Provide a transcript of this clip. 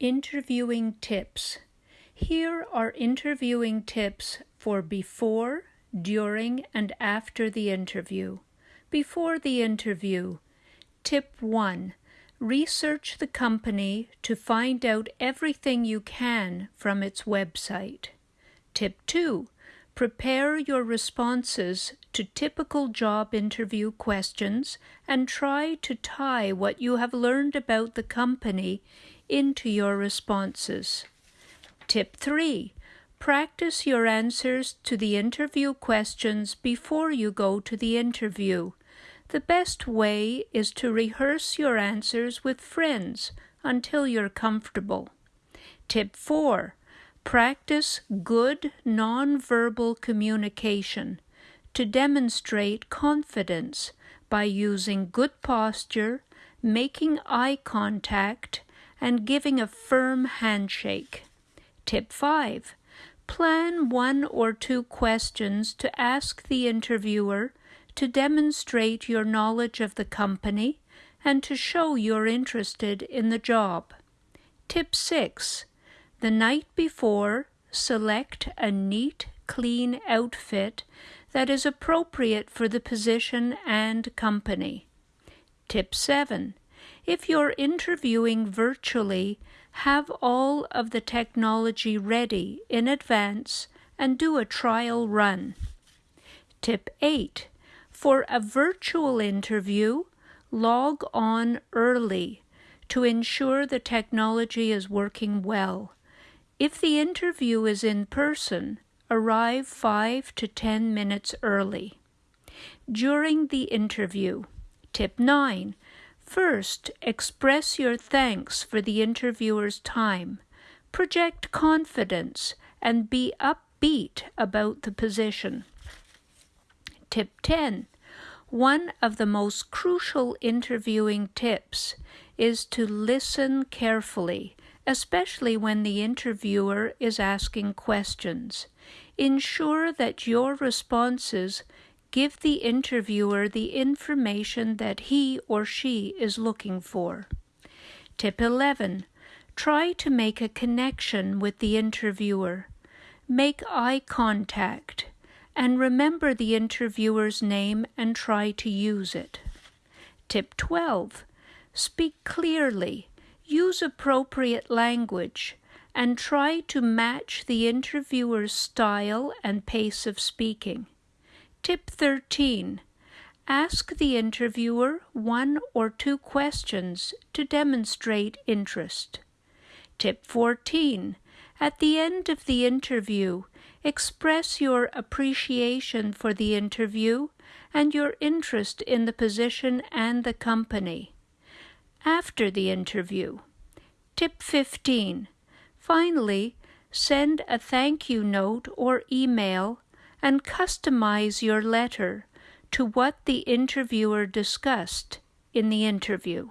Interviewing tips. Here are interviewing tips for before, during, and after the interview. Before the interview, tip 1 Research the company to find out everything you can from its website. Tip 2 Prepare your responses to typical job interview questions and try to tie what you have learned about the company into your responses. Tip 3. Practice your answers to the interview questions before you go to the interview. The best way is to rehearse your answers with friends until you're comfortable. Tip 4. Practice good nonverbal communication to demonstrate confidence by using good posture, making eye contact, and giving a firm handshake. Tip 5. Plan one or two questions to ask the interviewer to demonstrate your knowledge of the company and to show you're interested in the job. Tip 6. The night before, select a neat, clean outfit that is appropriate for the position and company. Tip 7. If you're interviewing virtually, have all of the technology ready in advance and do a trial run. Tip 8. For a virtual interview, log on early to ensure the technology is working well. If the interview is in person, arrive 5 to 10 minutes early. During the interview, tip 9 First, express your thanks for the interviewer's time. Project confidence and be upbeat about the position. Tip 10. One of the most crucial interviewing tips is to listen carefully, especially when the interviewer is asking questions. Ensure that your responses Give the interviewer the information that he or she is looking for. Tip 11. Try to make a connection with the interviewer. Make eye contact and remember the interviewer's name and try to use it. Tip 12. Speak clearly. Use appropriate language and try to match the interviewer's style and pace of speaking. Tip 13. Ask the interviewer one or two questions to demonstrate interest. Tip 14. At the end of the interview, express your appreciation for the interview and your interest in the position and the company. After the interview. Tip 15. Finally, send a thank you note or email and customize your letter to what the interviewer discussed in the interview.